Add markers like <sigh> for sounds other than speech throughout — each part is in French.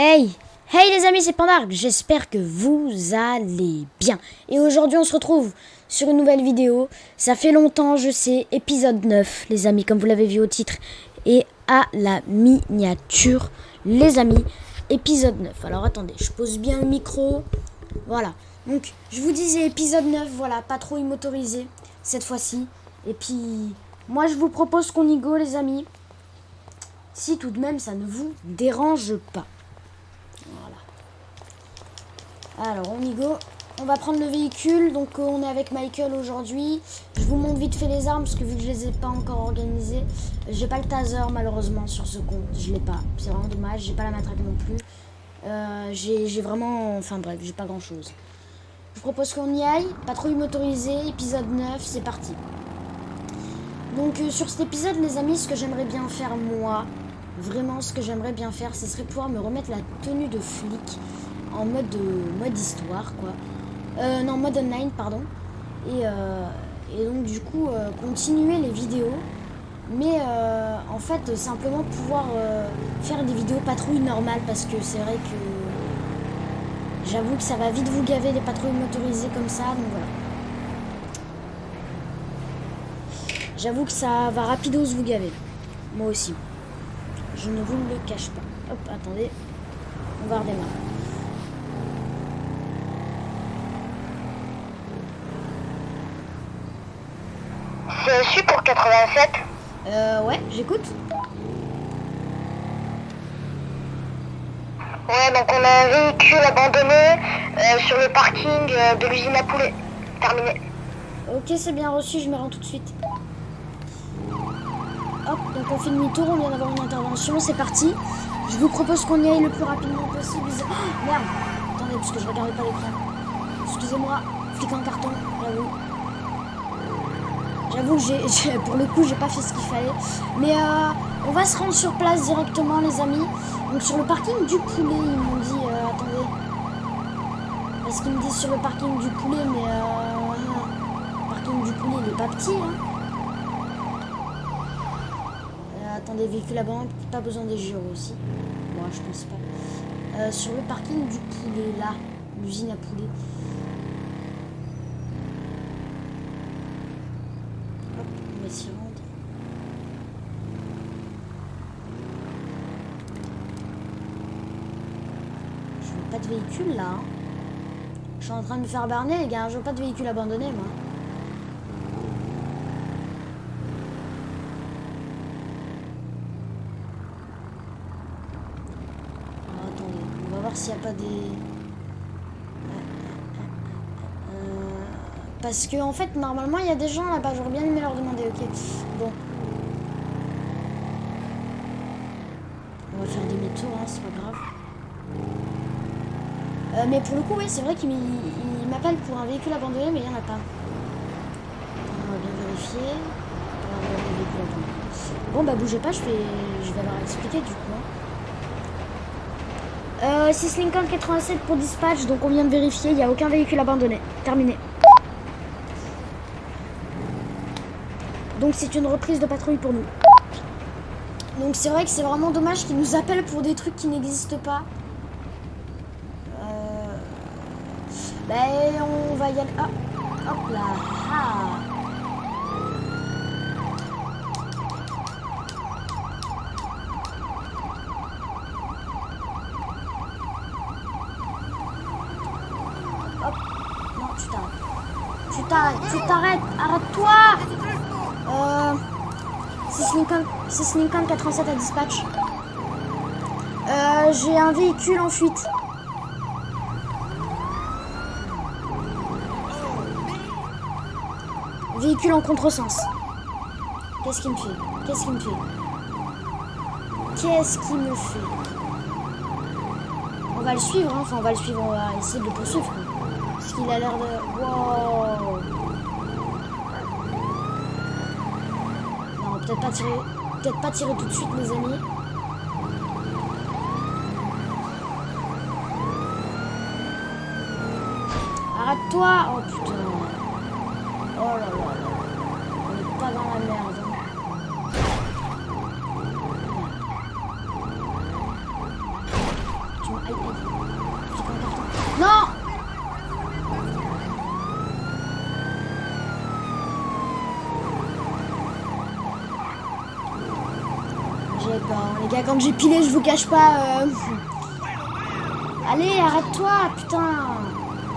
Hey Hey les amis, c'est Pandark, j'espère que vous allez bien. Et aujourd'hui on se retrouve sur une nouvelle vidéo. Ça fait longtemps, je sais, épisode 9, les amis, comme vous l'avez vu au titre. Et à la miniature, les amis, épisode 9. Alors attendez, je pose bien le micro. Voilà. Donc, je vous disais épisode 9, voilà, pas trop immotorisé cette fois-ci. Et puis, moi je vous propose qu'on y go, les amis. Si tout de même ça ne vous dérange pas. Voilà. Alors, on y go. On va prendre le véhicule. Donc, euh, on est avec Michael aujourd'hui. Je vous montre vite fait les armes parce que vu que je les ai pas encore organisées, j'ai pas le taser malheureusement sur ce compte. Je l'ai pas. C'est vraiment dommage. J'ai pas la matraque non plus. Euh, j'ai vraiment... Enfin bref, j'ai pas grand chose. Je propose qu'on y aille. Patrouille motorisée, épisode 9, c'est parti. Donc euh, sur cet épisode, les amis, ce que j'aimerais bien faire moi, vraiment ce que j'aimerais bien faire, ce serait pouvoir me remettre la tenue de flic en mode, euh, mode histoire, quoi. Euh, non, mode online, pardon. Et, euh, et donc du coup, euh, continuer les vidéos. Mais euh, en fait, simplement pouvoir faire des vidéos patrouilles normales parce que c'est vrai que j'avoue que ça va vite vous gaver les patrouilles motorisées comme ça, donc voilà. J'avoue que ça va rapidos vous gaver. Moi aussi. Je ne vous le cache pas. Hop, attendez. On va redémarrer. CSU pour 87. Euh, ouais, j'écoute. Ouais, donc on a un véhicule abandonné euh, sur le parking euh, de l'usine à poulet. Terminé. Ok, c'est bien reçu, je me rends tout de suite. Hop, donc on fait demi-tour, on vient d'avoir une intervention, c'est parti. Je vous propose qu'on y aille le plus rapidement possible. Oh, merde Attendez, parce que je regardais pas l'écran. Excusez-moi, flic en carton, j'avoue. J'avoue que pour le coup, j'ai pas fait ce qu'il fallait. Mais euh, on va se rendre sur place directement, les amis. Donc sur le parking du poulet, ils m'ont dit... euh, attendez. Parce qu'ils me disent sur le parking du poulet, mais... Euh, le parking du poulet, il est pas petit, hein. Euh, attendez, véhicule à banque, pas besoin des gyros aussi. Moi, je pense pas. Euh, sur le parking du poulet, là, l'usine à poulet. Hop, on va s'y rendre. Je veux pas de véhicule là. hein. Je suis en train de me faire berner, les gars. Je veux pas de véhicule abandonné, moi. Alors, attendez, on va voir s'il n'y a pas des... Euh, Parce que en fait, normalement, il y a des gens là-bas. J'aurais bien aimé leur demander, ok. Bon. On va faire demi-tour, hein, c'est pas grave. Euh, mais pour le coup, oui, c'est vrai qu'il m'appelle pour un véhicule abandonné, mais il n'y en a pas. On va bien vérifier. Bon, bah bougez pas, je vais, je vais leur expliquer du coup. hein. Euh, 6 Lincoln 87 pour dispatch, donc on vient de vérifier, il n'y a aucun véhicule abandonné. Terminé. Donc c'est une reprise de patrouille pour nous. Donc c'est vrai que c'est vraiment dommage qu'ils nous appellent pour des trucs qui n'existent pas. Ben on va y aller. Ah, hop là. Ah. Hop. Non, tu t'arrêtes. Tu t'arrêtes, tu t'arrêtes, arrête-toi Euh... 6 Lincoln, 6 Lincoln 87 à dispatch. Euh, j'ai un véhicule en fuite. Véhicule en contresens. Qu'est-ce qu'il me fait? Qu'est-ce qu'il me fait? Qu'est-ce qu'il me fait? On va le suivre, hein. enfin on va le suivre, on va essayer de le poursuivre. Parce qu'il a l'air de... Wow Non, peut-être pas tirer... Peut-être pas tirer tout de suite, les amis. Arrête-toi Oh putain Non J'ai peur. Les gars, quand j'ai pilé, je vous cache pas. Euh, Allez, arrête-toi, putain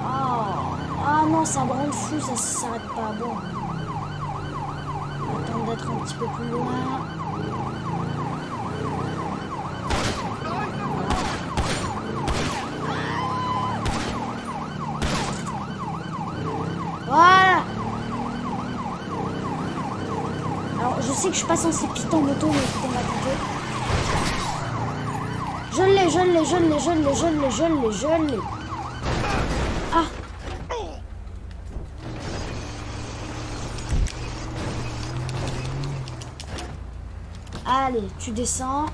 Oh, ah non, ça me rend fou, ça s'arrête pas. Bon. On va attendre d'être un petit peu plus loin. Je sais que je suis pas censé piter en moto, mais écoutez ma tête. Je l'ai, je l'ai, je l'ai, je l'ai, je l'ai, je l'ai, je l'ai. Ah Allez, tu descends.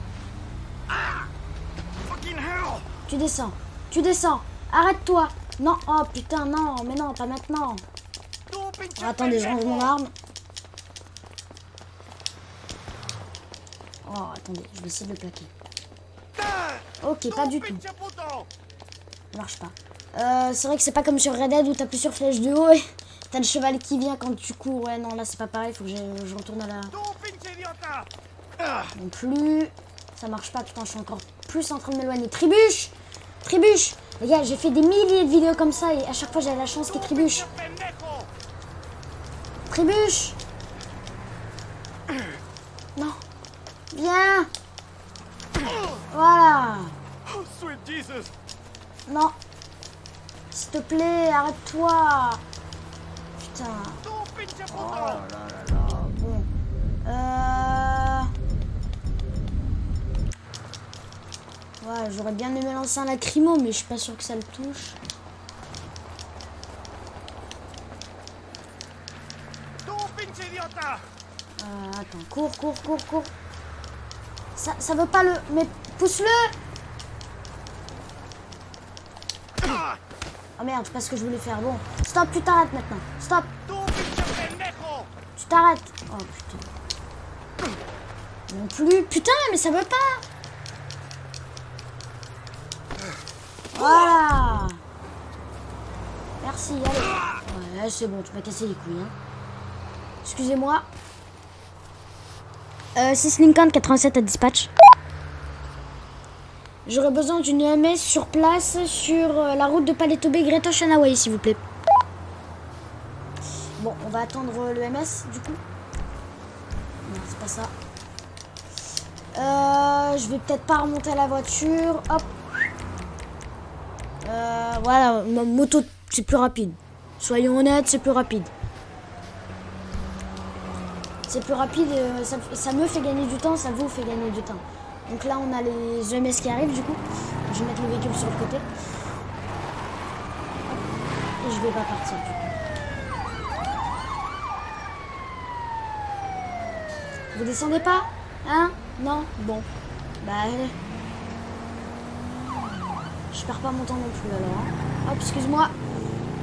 Tu descends. Tu descends. Arrête-toi. Non, oh putain, non, mais non, pas maintenant. Attendez, je range mon arme. Oh, attendez, je vais essayer de le plaquer. Ok, pas du tout. Ça marche pas. Euh, c'est vrai que c'est pas comme sur Red Dead où t'appuies sur flèche de haut et t'as le cheval qui vient quand tu cours. Ouais, non, là c'est pas pareil, faut que je, retourne à la. Non plus. Ça marche pas, putain, je suis encore plus en train de m'éloigner. Tribuche Tribuche Les gars, j'ai fait des milliers de vidéos comme ça et à chaque fois j'ai la chance qu'il tribuche. Tribuche Non. Viens Voilà Oh, sweet Jesus! Non. S'il te plaît, arrête-toi. Putain. Oh là là là. Bon. Euh... Ouais, j'aurais bien aimé lancer un lacrymo, mais je suis pas sûr que ça le touche. Euh, attends, cours, cours, cours, cours. Ça, ça veut pas le... Mais pousse-le Oh merde, c'est pas ce que je voulais faire. Bon, stop, tu t'arrêtes maintenant. Stop, Tu t'arrêtes. Oh putain. Non plus. Putain, mais ça veut pas. Voilà. Merci, allez. Ouais, c'est bon, tu m'as cassé les couilles. Hein. Excusez-moi. Euh, 6 Lincoln 87 à dispatch. J'aurais besoin d'une EMS sur place sur euh, la route de Palais Tobé, Greta Shanaway, s'il vous plaît. Bon, on va attendre euh, le MS du coup. Non, c'est pas ça. Euh, je vais peut-être pas remonter à la voiture. Hop. Voilà, ma moto, c'est plus rapide. Soyons honnêtes, c'est plus rapide. C'est plus rapide, ça me fait gagner du temps, ça vous fait gagner du temps. Donc là, on a les EMS qui arrivent du coup. Je vais mettre le véhicule sur le côté. Et je vais pas partir du coup. Vous descendez pas Hein? Non? Bon. Bah... Je perds pas mon temps non plus alors. hein. Hop, excuse-moi.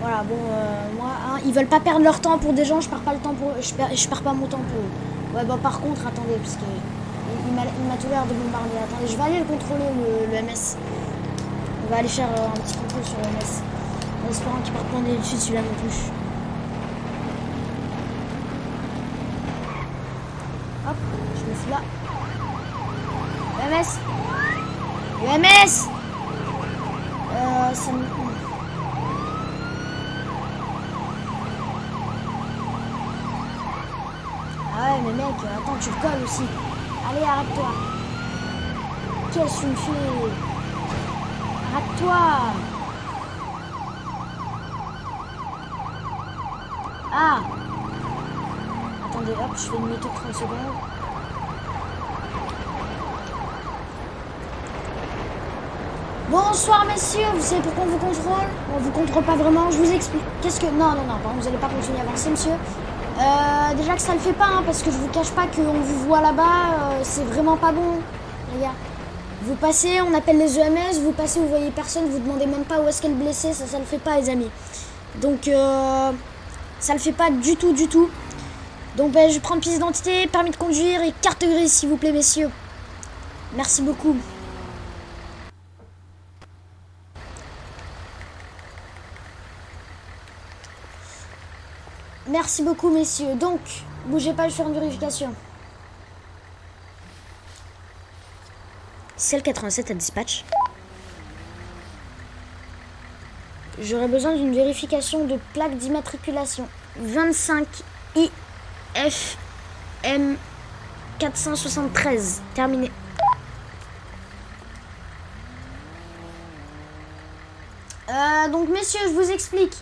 Voilà, bon, euh, moi, hein, ils veulent pas perdre leur temps pour des gens, je perds pas le temps pour eux, perds, je perds pas mon temps pour eux. Ouais, bon, par contre, attendez, parce que il, m'a tout l'air de bombarder. Attendez, je vais aller le contrôler, le, le MS. On va aller faire euh, un petit contrôle sur le MS. En espérant qu'il parte pas dessus celui-là non plus. Hop, je me fous là. UMS UMS Euh, ça. Ah ouais, mais mec, attends, tu le colles aussi. Allez, arrête-toi. Qu'est-ce que tu Arrête-toi Ah Attendez, hop, je fais demi-tour 30 secondes. Bonsoir messieurs, vous savez pourquoi on vous contrôle? On vous contrôle pas vraiment, je vous explique. Qu'est-ce que... Non, non, non, vous allez pas continuer à avancer monsieur. Euh, déjà que ça le fait pas, hein, parce que je vous cache pas qu'on vous voit là-bas, euh, c'est vraiment pas bon, les. Vous passez, on appelle les EMS, vous passez, vous voyez personne, vous demandez même pas où est-ce qu'elle est blessée, ça, ça le fait pas les amis. Donc, euh, ça le fait pas du tout, du tout. Donc, ben, je prends pièce d'identité, permis de conduire et carte grise, s'il vous plaît, messieurs. Merci beaucoup. Merci beaucoup, messieurs. Donc, bougez pas, je fais une vérification. Celle 87 à dispatch. J'aurais besoin d'une vérification de plaque d'immatriculation. 25 IFM 473. Terminé. Euh, donc messieurs, je vous explique.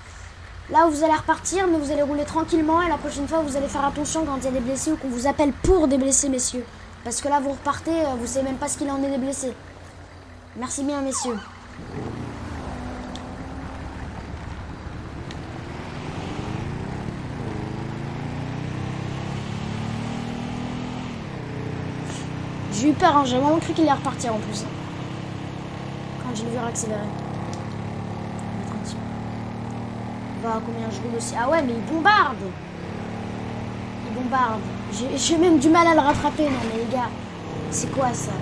Là, vous allez repartir, mais vous allez rouler tranquillement. Et la prochaine fois, vous allez faire attention quand il y a des blessés ou qu'on vous appelle pour des blessés, messieurs. Parce que là, vous repartez, euh, vous savez même pas ce qu'il en est des blessés. Merci bien, messieurs. J'ai eu peur, hein. j'ai vraiment cru qu'il allait repartir en plus. Quand je l'ai vu accélérer. On est tranquille. Combien je roule aussi. Ah ouais, mais il bombarde Il bombarde. J'ai même du mal à le rattraper, non mais les gars. C'est quoi ça?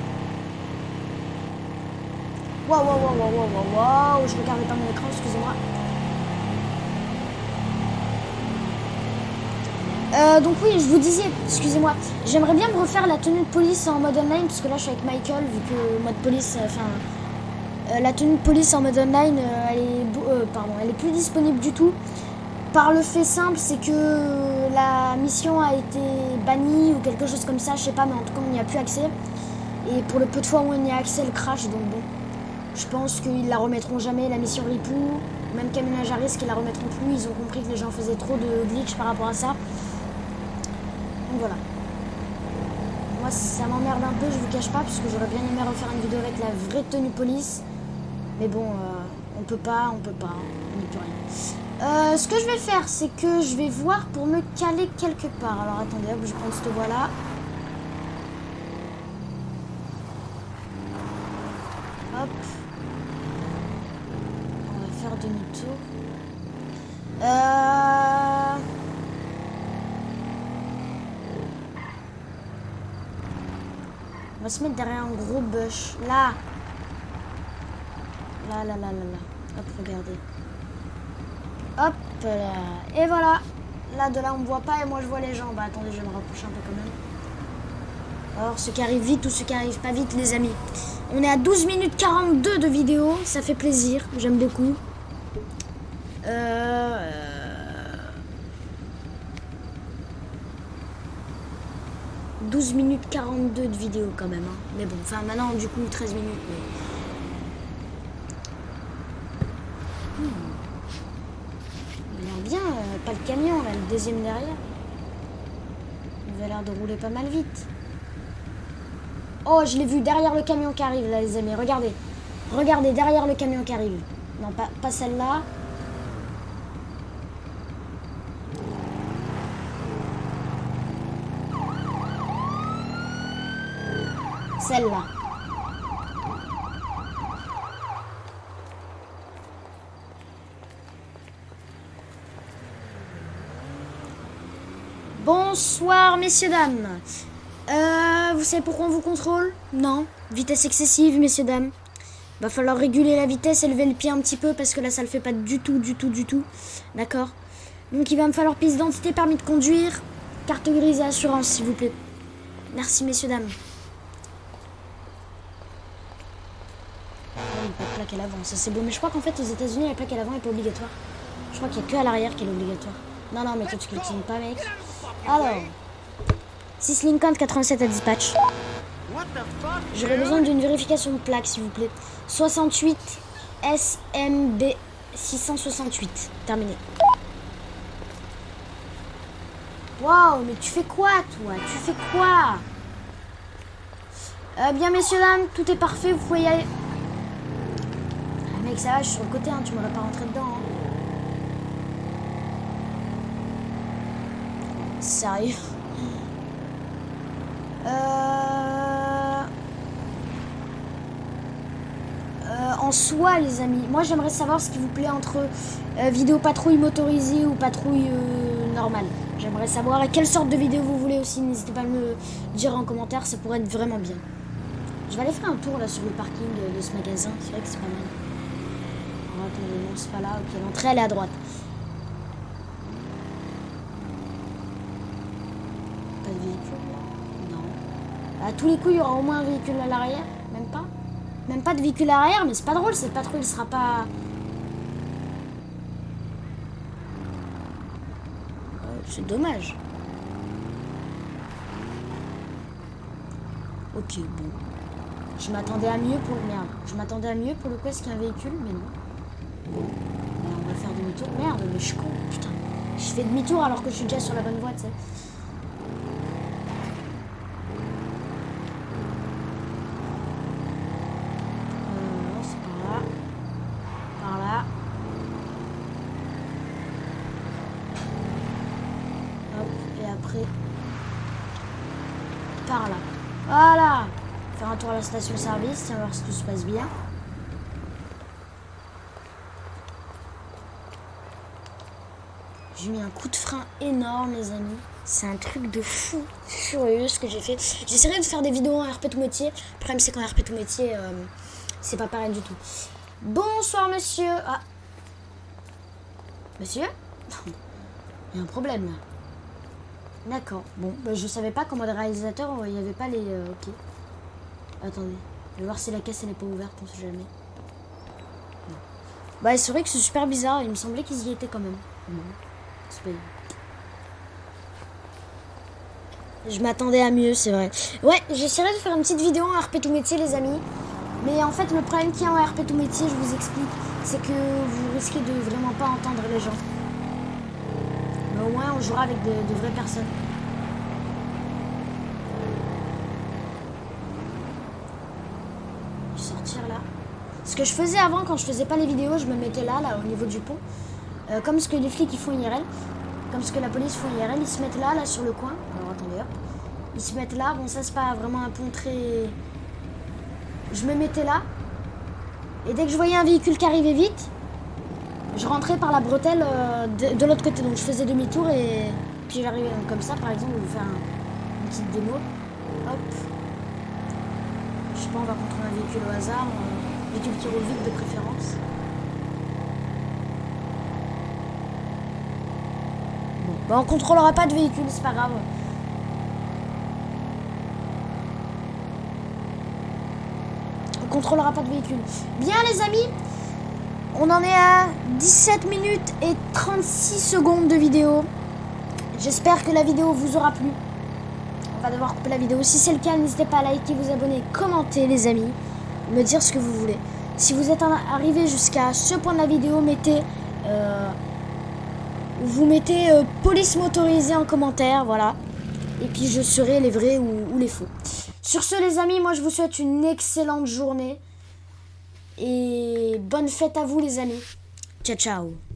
Waouh, waouh, waouh, waouh, waouh, waouh, waouh. Je regardais pas mon écran, excusez-moi. Euh, donc oui, je vous disais, excusez-moi, j'aimerais bien me refaire la tenue de police en mode online, parce que là je suis avec Michael, vu que mode police, euh, enfin, la tenue de police en mode online, euh, elle est, beau- euh, elle est plus disponible du tout. Par le fait simple, c'est que la mission a été bannie ou quelque chose comme ça, je sais pas, mais en tout cas on n'y a plus accès. Et pour le peu de fois où on y a accès, elle crash, donc bon. Je pense qu'ils la remettront jamais, la mission Ripou, même Caménage à risque, ils la remettront plus. Ils ont compris que les gens faisaient trop de glitch par rapport à ça. Donc voilà. Moi, ça m'emmerde un peu, je vous cache pas, parce que j'aurais bien aimé refaire une vidéo avec la vraie tenue police. Mais bon, euh, on peut pas, on peut pas, on n'y peut rien. Euh, ce que je vais faire, c'est que je vais voir pour me caler quelque part. Alors attendez, hop, je prends cette voie-là. Hop. On va faire demi-tour. Euh... On va se mettre derrière un gros bush. Là. Là, là, là, là, là. Hop, regardez. Hop là. Et voilà. Là, de là, on me voit pas et moi, je vois les gens. Bah, attendez, je vais me rapprocher un peu quand même. Alors, ceux qui arrivent vite ou ceux qui arrivent pas vite, les amis. On est à 12 minutes 42 de vidéo. Ça fait plaisir. J'aime beaucoup. Euh... 12 minutes 42 de vidéo quand même. hein. Mais bon, enfin maintenant du coup 13 minutes. Hmm. Il a l'air bien, euh, pas le camion là, le deuxième derrière. Il avait l'air de rouler pas mal vite. Oh, je l'ai vu derrière le camion qui arrive là les amis, regardez. Regardez derrière le camion qui arrive. Non, pas, pas celle-là. Celle-là. Bonsoir, messieurs, dames. Euh, vous savez pourquoi on vous contrôle? Non. Vitesse excessive, messieurs, dames. Va falloir réguler la vitesse et lever le pied un petit peu parce que là, ça le fait pas du tout, du tout, du tout. D'accord? Donc, il va me falloir pièce d'identité, permis de conduire, carte grise et assurance, s'il vous plaît. Merci, messieurs, dames. Ah oui, pas de plaque à l'avant, ça c'est beau. Mais je crois qu'en fait, aux États-Unis, la plaque à l'avant est pas obligatoire. Je crois qu'il n'y a que à l'arrière qu'elle est obligatoire. Non, non, mais toi, tu cultives pas, mec. Alors, 6 Lincoln 87 à dispatch. J'aurais besoin d'une vérification de plaque, s'il vous plaît. 68 SMB 668. Terminé. Waouh, mais tu fais quoi, toi? Tu fais quoi? Euh, Bien, messieurs, dames, tout est parfait, vous pouvez y aller. Ah, mec, ça va, je suis sur le côté, hein, tu m'aurais pas rentré dedans. hein. Sérieux? En soi, les amis, moi j'aimerais savoir ce qui vous plaît entre euh, vidéo patrouille motorisée ou patrouille euh, normale. J'aimerais savoir quelle sorte de vidéo vous voulez aussi. N'hésitez pas à me dire en commentaire, ça pourrait être vraiment bien. Je vais aller faire un tour là sur le parking de, ce magasin, c'est vrai que c'est pas mal. Oh, c'est pas là. Ok, l'entrée elle est à droite. Pas de véhicule là Non. À tous les coups, il y aura au moins un véhicule à l'arrière Même pas Même pas de véhicule arrière, mais c'est pas drôle, cette patrouille sera pas... Euh, c'est dommage. Ok, bon. Je m'attendais à mieux pour le... Merde. Je m'attendais à mieux pour le coup, est-ce qu'il y a un véhicule Mais non. On va faire demi-tour. Merde, mais je suis con, putain. Je fais demi-tour alors que je suis déjà sur la bonne voie, tu sais. Euh, non, c'est par là. Par là. Hop, et après. Par là. Voilà Faire un tour à la station-service, tiens, voir si tout se passe bien. J'ai mis un coup de frein énorme, les amis. C'est un truc de fou furieux ce que j'ai fait. J'essaierai de faire des vidéos en RP tout métier. Le problème, c'est qu'en RP tout métier, c'est pas pareil du tout. Bonsoir, monsieur. Ah. Monsieur? <laughs> Il y a un problème là. D'accord. Bon, bah, je savais pas comment les réalisateurs, il n'y avait pas les. euh, ok. Attendez. Je vais voir si la caisse elle est pas ouverte, on sait jamais. Non. Bah, c'est vrai que c'est super bizarre. Il me semblait qu'ils y étaient quand même. Bon. C'est pas- Je m'attendais à mieux, c'est vrai. Ouais, j'essaierai de faire une petite vidéo en RP tout métier, les amis. Mais en fait, le problème qu'il y a en RP tout métier, je vous explique, c'est que vous risquez de vraiment pas entendre les gens. Mais au moins, on jouera avec de vraies personnes. Je vais sortir là. Ce que je faisais avant, quand je faisais pas les vidéos, je me mettais là, là, au niveau du pont. Euh, comme ce que les flics ils font IRL. Comme ce que la police font IRL. Ils se mettent là, là, sur le coin. Alors attendez, hop. Ils se mettent là. Bon, ça, c'est pas vraiment un pont très... Je me mettais là. Et dès que je voyais un véhicule qui arrivait vite, je rentrais par la bretelle euh, de, l'autre côté. Donc je faisais demi-tour et puis j'arrivais comme ça, par exemple, je vais vous faire un- une petite démo. Hop. Je sais pas, on va contrôler un véhicule au hasard. Un véhicule qui roule vite de préférence. Bon, bah, on contrôlera pas de véhicule, c'est pas grave. On contrôlera pas de véhicule. Bien les amis, on en est à 17 minutes et 36 secondes de vidéo. J'espère que la vidéo vous aura plu. On va devoir couper la vidéo. Si c'est le cas, n'hésitez pas à liker, vous abonner, commenter les amis, me dire ce que vous voulez. Si vous êtes arrivé jusqu'à ce point de la vidéo, mettez euh, vous mettez euh, police motorisée en commentaire, voilà. Et puis je serai les vrais ou les faux. Sur ce les amis, moi je vous souhaite une excellente journée. Et bonne fête à vous les amis. Ciao ciao.